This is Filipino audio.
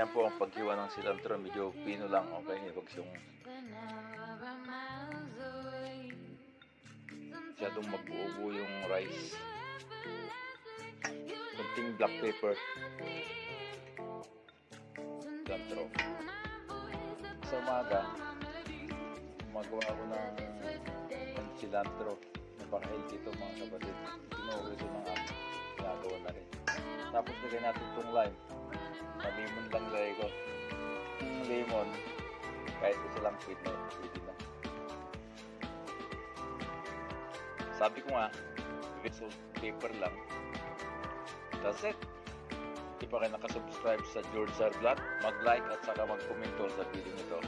Ganyan po ang paghiwa ng cilantro. Medyo pino lang. Okay, huwag siyang masyadong magbuo yung rice. Kunting black pepper. Cilantro. Sa umaga, magawa ko ng, cilantro. Napaka-healthy ito mga kapatid. Tinuro ito ng amin. Na rin. Tapos lagyan natin itong lime. Na lemon lang lagay ko. Yung lemon, kahit isa lang sweet na pwede na. Sabi ko nga, salt paper lang. That's it. Hindi pa kayo nakasubscribe sa George Zarblat, mag-like at saka mag-comment sa video nito.